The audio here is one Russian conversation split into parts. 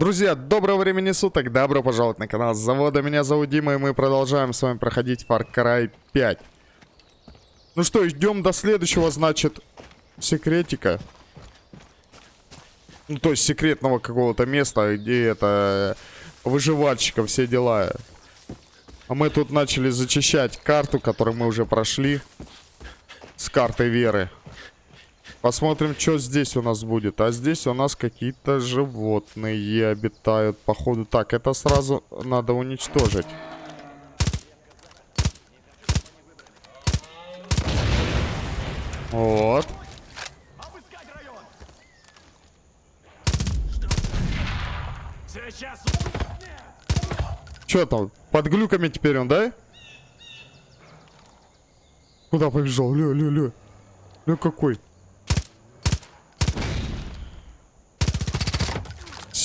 Друзья, доброго времени суток, добро пожаловать на канал Завода. Меня зовут Дима, и мы продолжаем с вами проходить Far Cry 5. Ну что, ждем до следующего, значит, секретика. Ну, то есть секретного какого-то места, где это выживальщика, все дела. А мы тут начали зачищать карту, которую мы уже прошли. С картой веры. Посмотрим, что здесь у нас будет. А здесь у нас какие-то животные обитают, походу. Так, это сразу надо уничтожить. Вот. Что там? Под глюками теперь он, да? Куда побежал? Ля, ля, ля. Ля какой?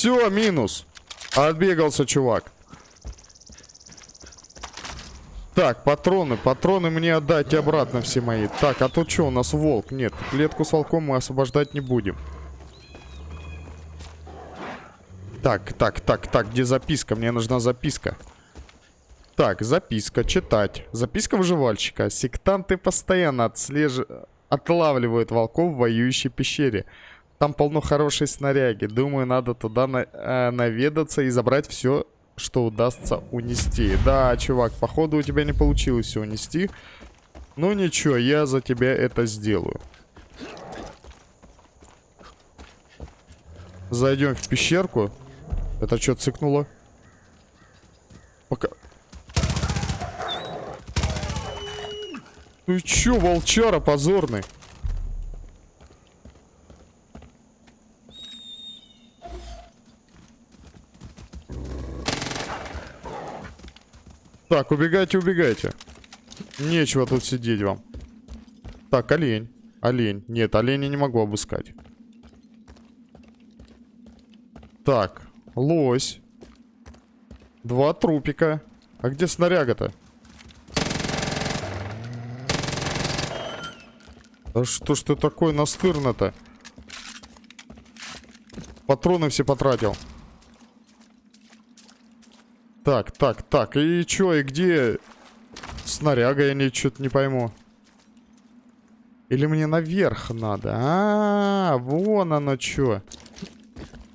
Все, минус. Отбегался чувак. Так, патроны. Патроны мне отдайте обратно все мои. Так, а тут что, у нас волк? Нет, клетку с волком мы освобождать не будем. Так, так, так, так, где записка? Мне нужна записка. Так, записка, читать. Записка выживальщика. Сектанты постоянно отслеж... отлавливают волков в воюющей пещере. Там полно хорошей снаряги. Думаю, надо туда на э, наведаться и забрать все, что удастся унести. Да, чувак, походу у тебя не получилось унести. Ну ничего, я за тебя это сделаю. Зайдем в пещерку. Это что, цикнуло? Пока... Ну чё, волчара позорный? Так, убегайте, убегайте. Нечего тут сидеть вам. Так, олень. Олень. Нет, оленя не могу обыскать. Так, лось. Два трупика. А где снаряга-то? Да что ж ты такой настырно-то? Патроны все потратил. Так, так, так. И чё, и где снаряга? Я не, что-то не пойму. Или мне наверх надо? А, -а, а, вон оно чё.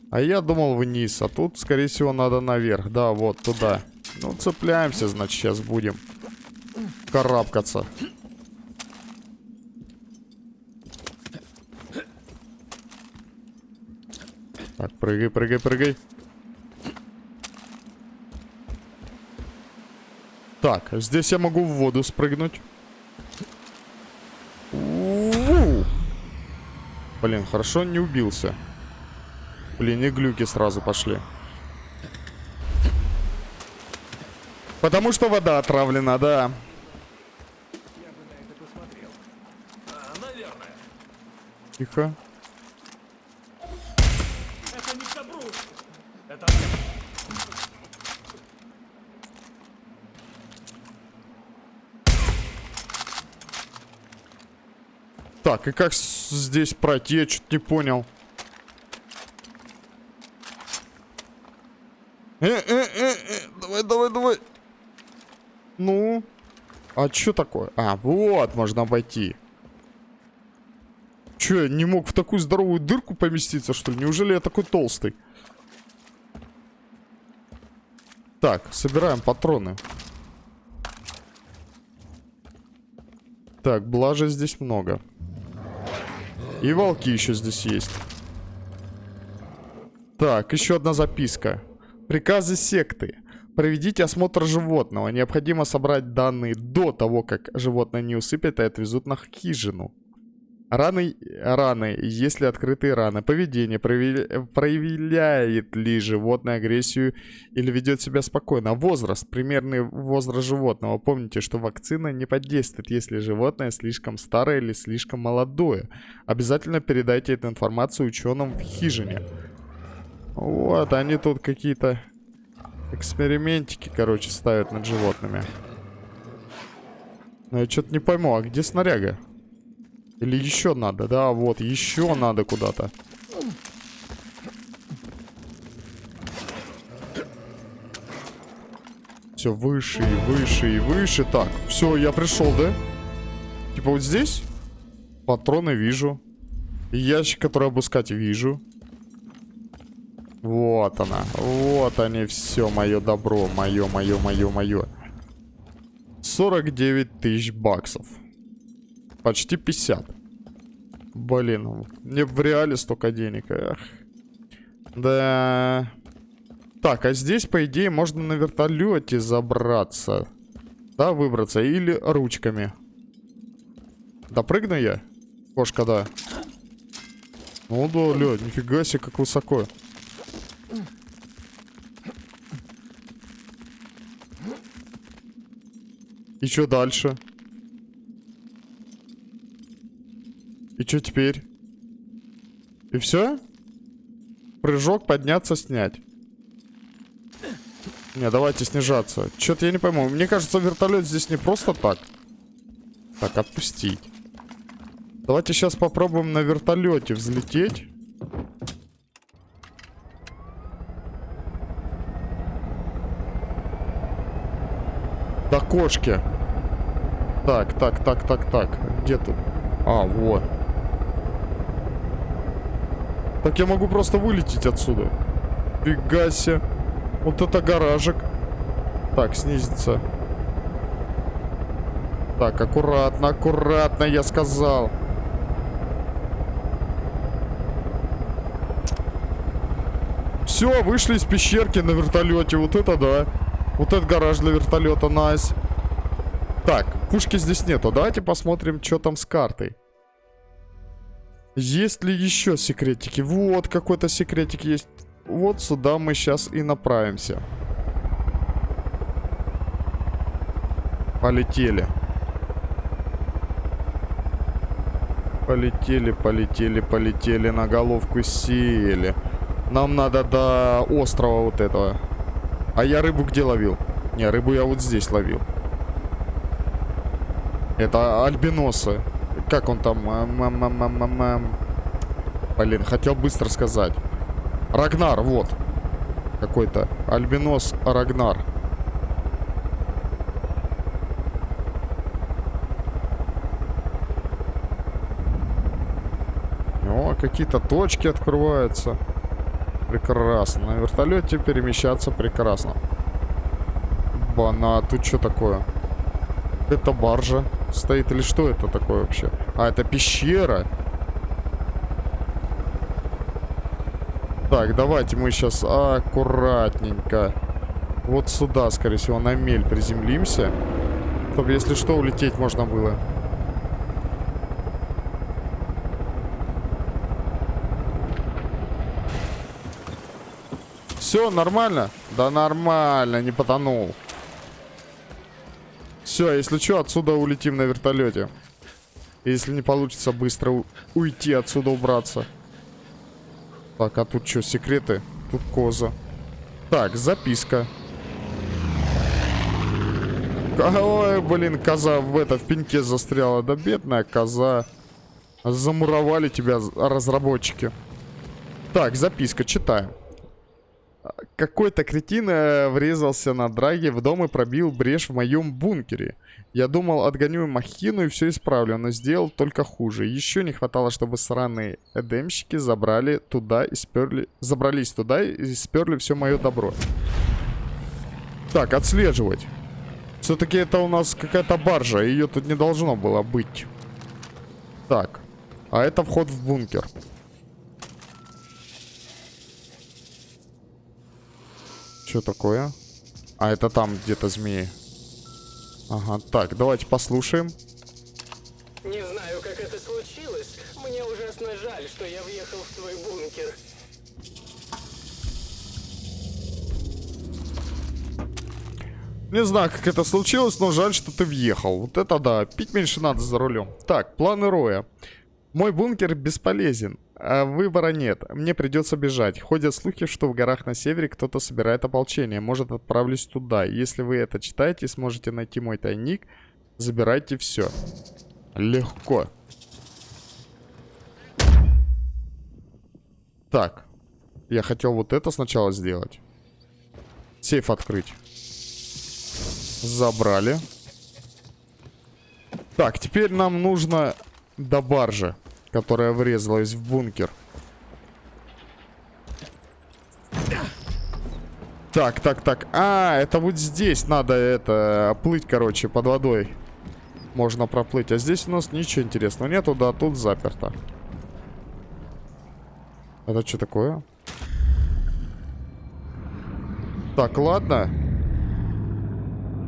А я думал вниз, а тут, скорее всего, надо наверх. Да, вот туда. Ну, цепляемся, значит, сейчас будем карабкаться. Так, прыгай, прыгай, прыгай. Так, здесь я могу в воду спрыгнуть. Блин, хорошо не убился. Блин, и глюки сразу пошли. Потому что вода отравлена, да. Тихо. Так, и как здесь пройти? Я что-то не понял. Э, э, э, э, давай, давай, давай. Ну? А что такое? А, вот, можно обойти. Че, я не мог в такую здоровую дырку поместиться, что ли? Неужели я такой толстый? Так, собираем патроны. Так, блажи здесь много. И волки еще здесь есть. Так, еще одна записка. Приказы секты. Проведите осмотр животного. Необходимо собрать данные до того, как животное не усыпят и отвезут на хижину. Раны, раны, если открытые раны. Поведение, проявляет ли животное агрессию или ведет себя спокойно. Возраст, примерный возраст животного. Помните, что вакцина не подействует, если животное слишком старое или слишком молодое. Обязательно передайте эту информацию ученым в хижине. Вот, они тут какие-то экспериментики, короче, ставят над животными. Но я что-то не пойму, а где снаряга? Или еще надо, да, вот, еще надо куда-то. Все выше и выше и выше. Так, все, я пришел, да? Типа вот здесь? Патроны вижу. Ящик, который обыскать, вижу. Вот она. Вот они, все, мое добро. Мое, мое, мое, мое. 49 тысяч баксов. Почти 50. Блин, мне в реале столько денег. Эх. Да. Так, а здесь, по идее, можно на вертолете забраться. Да, выбраться. Или ручками. Допрыгну я? Кошка, да. Ну да, ля, нифига себе, как высоко. И что дальше? И что теперь? И все? Прыжок, подняться, снять. Не, давайте снижаться. Что-то я не пойму. Мне кажется, вертолет здесь не просто так. Так, отпустить. Давайте сейчас попробуем на вертолете взлететь. До кошки. Так, так, так, так, так. Где тут? А, вот. Так я могу просто вылететь отсюда. Фига себе. Вот это гаражик. Так, снизится. Так, аккуратно, аккуратно, я сказал. Все, вышли из пещерки на вертолете. Вот это да. Вот этот гараж для вертолета, найс. Так, пушки здесь нету. Давайте посмотрим, что там с картой. Есть ли еще секретики? Вот, какой-то секретик есть. Вот сюда мы сейчас и направимся. Полетели. Полетели, полетели, полетели, на головку сели. Нам надо до острова вот этого. А я рыбу где ловил? Не, рыбу я вот здесь ловил. Это альбиносы. Как он там? Блин, хотел быстро сказать. Рагнар, вот. Какой-то. Альбинос Рагнар. О, какие-то точки открываются. Прекрасно. На вертолете перемещаться прекрасно. Бана, тут что такое? Это баржа стоит или что это такое вообще? А, это пещера. Так, давайте мы сейчас аккуратненько вот сюда, скорее всего, на мель приземлимся. Чтобы, если что, улететь можно было. Все, нормально? Да нормально, не потонул. Все, если что, отсюда улетим на вертолете. Если не получится быстро уйти отсюда, убраться. Так, а тут что, секреты? Тут коза. Так, записка. Ой, блин, коза в это, в пеньке застряла. Да бедная коза. Замуровали тебя разработчики. Так, записка, читаем. Какой-то кретин э, врезался на драге в дом и пробил брешь в моем бункере. Я думал, отгоню махину и все исправлю, но сделал только хуже. Еще не хватало, чтобы сраные эдемщики забрали туда и сперли... Забрались туда и сперли все мое добро. Так, отслеживать. Все-таки это у нас какая-то баржа, ее тут не должно было быть. Так, а это вход в бункер. Что такое? А, это там где-то змеи. Ага, так, давайте послушаем. Не знаю, как это случилось. Мне ужасно жаль, что я въехал в твой бункер. Не знаю, как это случилось, но жаль, что ты въехал. Вот это да, пить меньше надо за рулем. Так, планы Роя. Мой бункер бесполезен. А выбора нет. Мне придется бежать. Ходят слухи, что в горах на севере кто-то собирает ополчение. Может, отправлюсь туда. Если вы это читаете сможете найти мой тайник, забирайте все. Легко. Так. Я хотел вот это сначала сделать. Сейф открыть. Забрали. Так, теперь нам нужно до баржи, которая врезалась в бункер. Так, так, так. А, это вот здесь надо это плыть, короче, под водой. Можно проплыть. А здесь у нас ничего интересного нету, да, тут заперто. Это что такое? Так, ладно.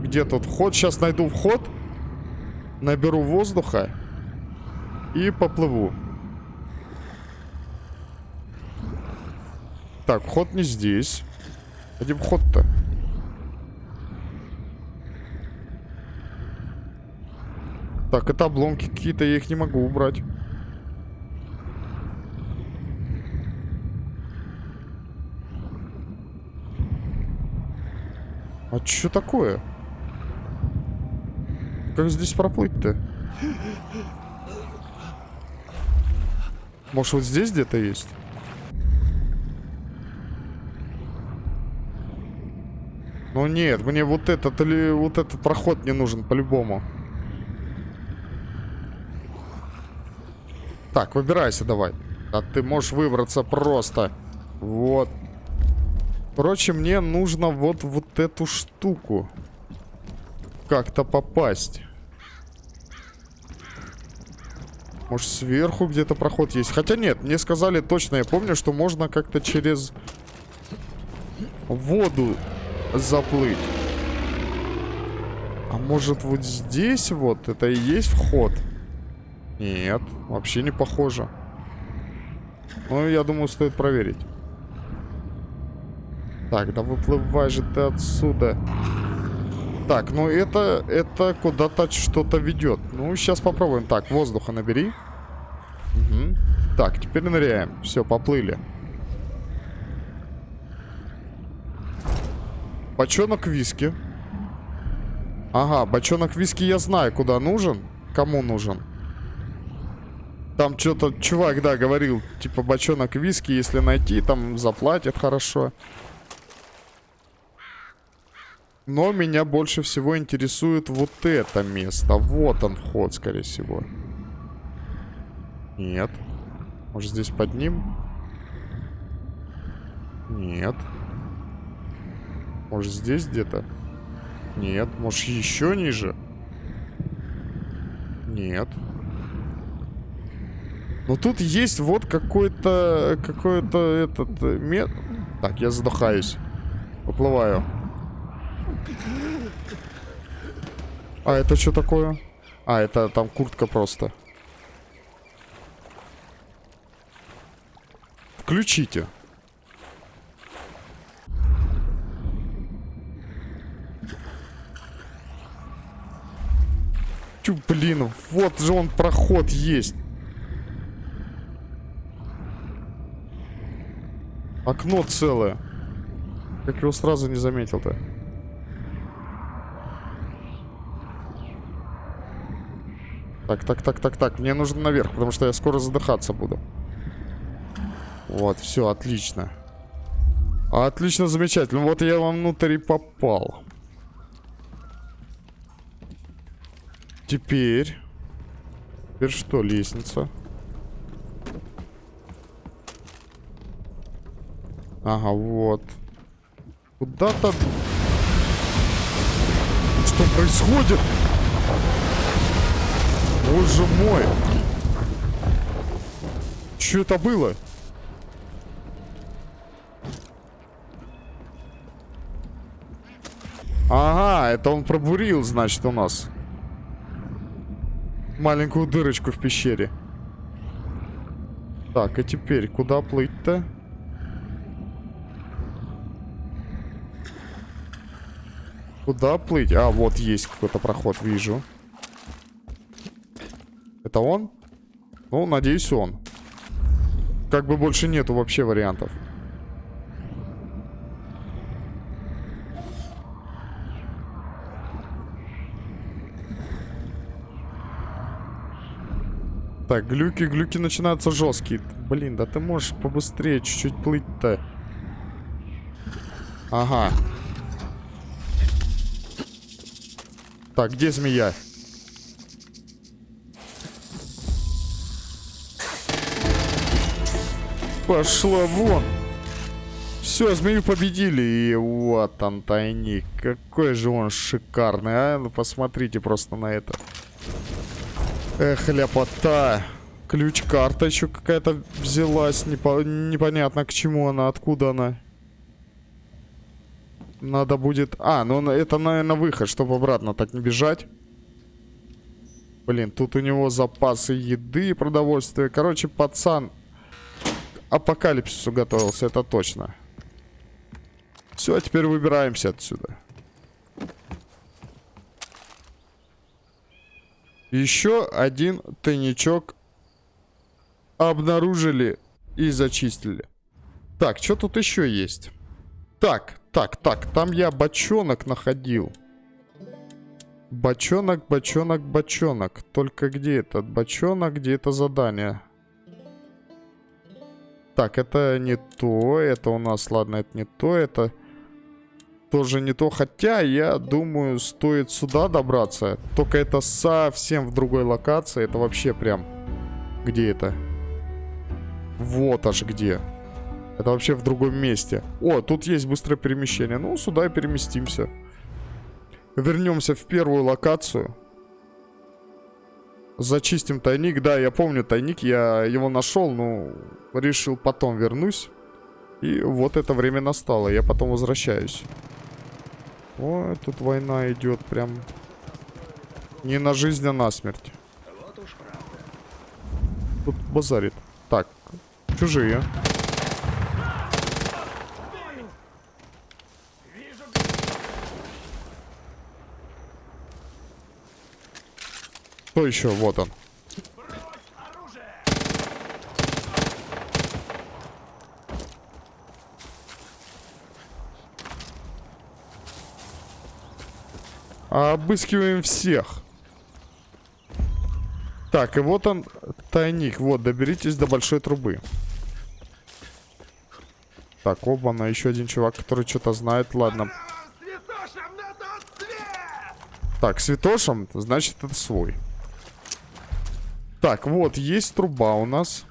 Где тут вход? Сейчас найду вход. Наберу воздуха. И поплыву. Так, вход не здесь. Где вход-то? Так, это обломки какие-то, я их не могу убрать. А что такое? Как здесь проплыть-то? Может, вот здесь где-то есть? Ну нет, мне вот этот или вот этот проход не нужен по-любому. Так, выбирайся давай. А ты можешь выбраться просто. Вот. Короче, мне нужно вот, вот эту штуку как-то попасть. Может, сверху где-то проход есть? Хотя нет, мне сказали точно, я помню, что можно как-то через воду заплыть. А может, вот здесь вот это и есть вход? Нет, вообще не похоже. Ну, я думаю, стоит проверить. Так, да выплывай же ты отсюда. Так, ну это, это куда-то что-то ведет. Ну, сейчас попробуем. Так, воздуха набери. Угу. Так, теперь ныряем. Все, поплыли. Бочонок виски. Ага, бочонок виски я знаю, куда нужен. Кому нужен. Там что-то чувак, да, говорил, типа бочонок виски, если найти, там заплатят хорошо. Но меня больше всего интересует вот это место. Вот он вход, скорее всего. Нет. Может, здесь под ним? Нет. Может, здесь где-то? Нет. Может, еще ниже? Нет. Но тут есть вот какой-то... Какой-то этот... Э, мет... Так, я задыхаюсь. Поплываю. А это что такое? А, это там куртка просто. Включите. Тю, блин, вот же он проход есть. Окно целое. Как его сразу не заметил-то? Так, так, так, так, так. Мне нужно наверх, потому что я скоро задыхаться буду. Вот, все, отлично. Отлично, замечательно. Вот я вам внутрь и попал. Теперь... Теперь что, лестница? Ага, вот. Куда-то... Что происходит? Боже мой. Что это было? Ага, это он пробурил, значит, у нас. Маленькую дырочку в пещере. Так, и теперь куда плыть-то? Куда плыть? А, вот есть какой-то проход, вижу. Это он? Ну, надеюсь, он. Как бы больше нету вообще вариантов. Так, глюки, глюки начинаются жесткие. Блин, да ты можешь побыстрее чуть-чуть плыть-то. Ага. Так, где змея? Пошла вон. Все, змею победили. И вот он тайник. Какой же он шикарный, а? Ну, посмотрите просто на это. Эх, ляпота. Ключ-карта еще какая-то взялась. Непо непонятно к чему она, откуда она. Надо будет... А, ну это, наверное, выход, чтобы обратно так не бежать. Блин, тут у него запасы еды и продовольствия. Короче, пацан апокалипсису готовился, это точно. Все, теперь выбираемся отсюда. Еще один тайничок обнаружили и зачистили. Так, что тут еще есть? Так, так, так, там я бочонок находил. Бочонок, бочонок, бочонок. Только где этот бочонок, где это задание? Так, это не то, это у нас, ладно, это не то, это тоже не то. Хотя, я думаю, стоит сюда добраться. Только это совсем в другой локации. Это вообще прям... Где это? Вот аж где. Это вообще в другом месте. О, тут есть быстрое перемещение. Ну, сюда и переместимся. Вернемся в первую локацию. Зачистим тайник. Да, я помню тайник. Я его нашел, но решил потом вернусь. И вот это время настало. Я потом возвращаюсь. О, тут война идет прям не на жизнь, а на смерть. Тут базарит. Так, чужие. Кто еще? Вот он. Обыскиваем всех. Так, и вот он, тайник. Вот, доберитесь до большой трубы. Так, оба, на еще один чувак, который что-то знает. Ладно. Так, святошем, значит, это свой. Так, вот, есть труба у нас.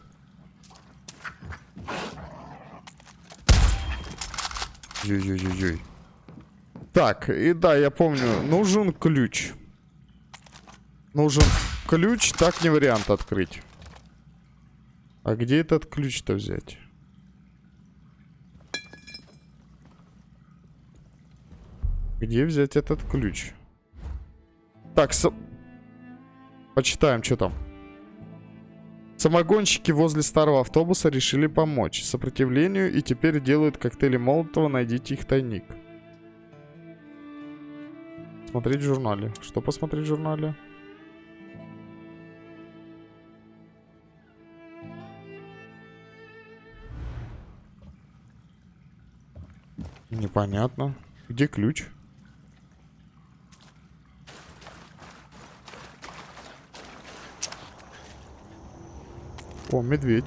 Ой-ой-ой-ой. Так, и да, я помню, нужен ключ. Нужен ключ, так не вариант открыть. А где этот ключ-то взять? Где взять этот ключ? Так, с... почитаем, что там. Самогонщики возле старого автобуса решили помочь сопротивлению и теперь делают коктейли Молотова «Найдите их тайник». Смотреть в журнале. Что посмотреть в журнале? Непонятно. Где ключ? О, медведь.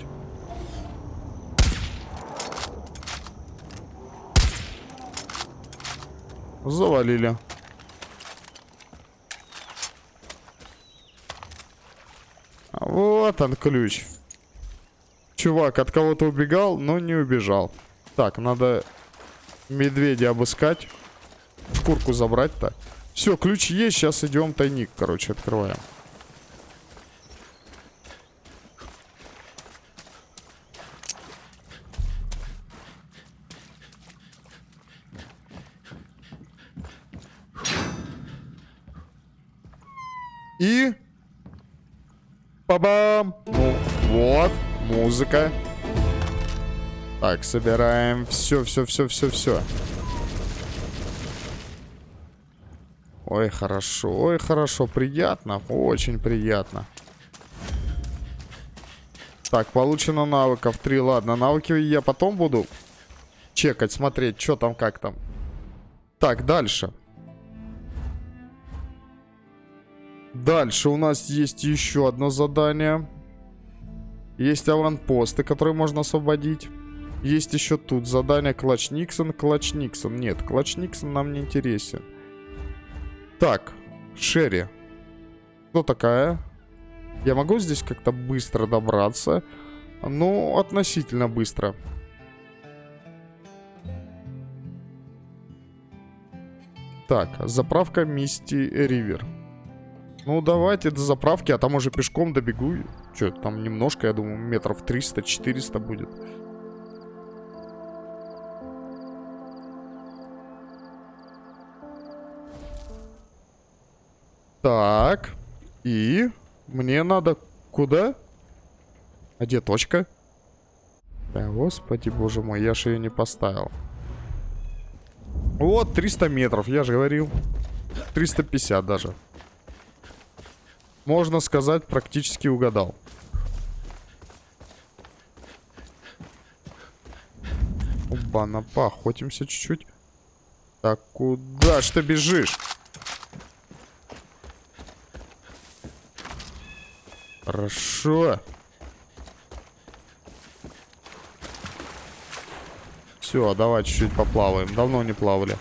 Завалили. Вот он ключ. Чувак от кого-то убегал, но не убежал. Так, надо медведя обыскать. Шкурку забрать-то. Все, ключ есть, сейчас идем тайник, короче, открываем. И... Па-бам! Ну, вот, музыка. Так, собираем все, все, все, все, все. Ой, хорошо, ой, хорошо, приятно, очень приятно. Так, получено навыков 3, ладно, навыки я потом буду чекать, смотреть, что там, как там. Так, дальше. Дальше у нас есть еще одно задание. Есть аванпосты, которые можно освободить. Есть еще тут задание Клатч Никсон, Клатч Никсон. Нет, Клатч Никсон нам не интересен. Так, Шерри. Кто такая? Я могу здесь как-то быстро добраться? Ну, относительно быстро. Так, заправка Мисти Ривер. Ну, давайте до заправки, а там уже пешком добегу. Че, там немножко, я думаю, метров 300-400 будет. Так. И мне надо куда? А где точка? Да, господи, боже мой, я же ее не поставил. Вот, 300 метров, я же говорил. 350 даже. Можно сказать, практически угадал. Оба-на, поохотимся чуть-чуть. Так, куда ж ты бежишь? Хорошо. Все, давай чуть-чуть поплаваем. Давно не плавали.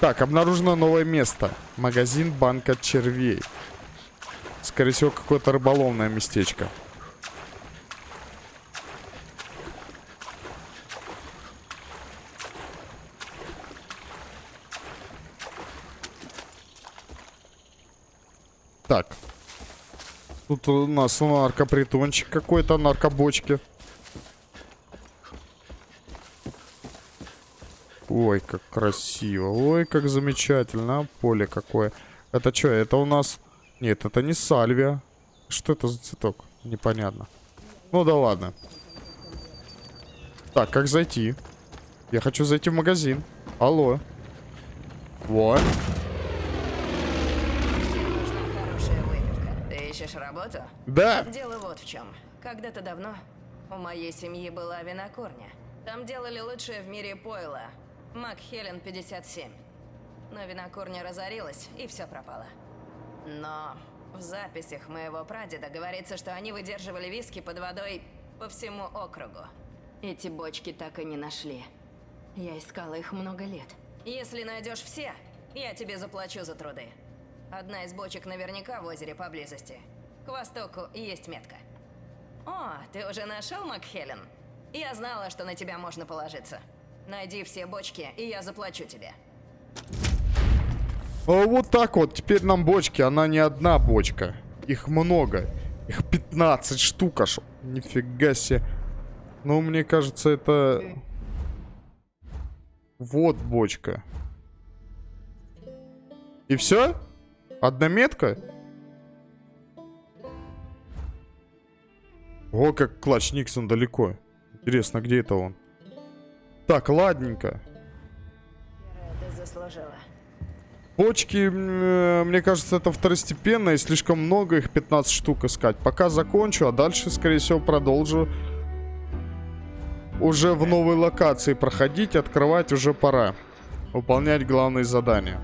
Так, обнаружено новое место. Магазин банка червей. Скорее всего, какое-то рыболовное местечко. Так. Тут у нас наркопритончик какой-то, наркобочки. Ой, как красиво. Ой, как замечательно. А, поле какое. Это что, это у нас... Нет, это не сальвия. Что это за цветок? Непонятно. Ну да ладно. Так, как зайти? Я хочу зайти в магазин. Алло. Вот. Ищешь работу? Да. Дело вот в чем. Когда-то давно у моей семьи была винокурня. Там делали лучшее в мире пойло. Макхелен 57. Но винокурня разорилась, и все пропало. Но в записях моего прадеда говорится, что они выдерживали виски под водой по всему округу. Эти бочки так и не нашли. Я искала их много лет. Если найдешь все, я тебе заплачу за труды. Одна из бочек наверняка в озере поблизости. К востоку есть метка. О, ты уже нашел Макхелен? Я знала, что на тебя можно положиться. Найди все бочки, и я заплачу тебе. А вот так вот. Теперь нам бочки. Она не одна бочка. Их много. Их 15 штук аж. Нифига себе. Ну, мне кажется, это... Вот бочка. И все? Одна метка? О, как клатч Никсон далеко. Интересно, где это он? Так, ладненько. Бочки, м, мне кажется, это второстепенно, и слишком много их 15 штук искать. Пока закончу, а дальше, скорее всего, продолжу уже в новой локации проходить, открывать уже пора. Выполнять главные задания.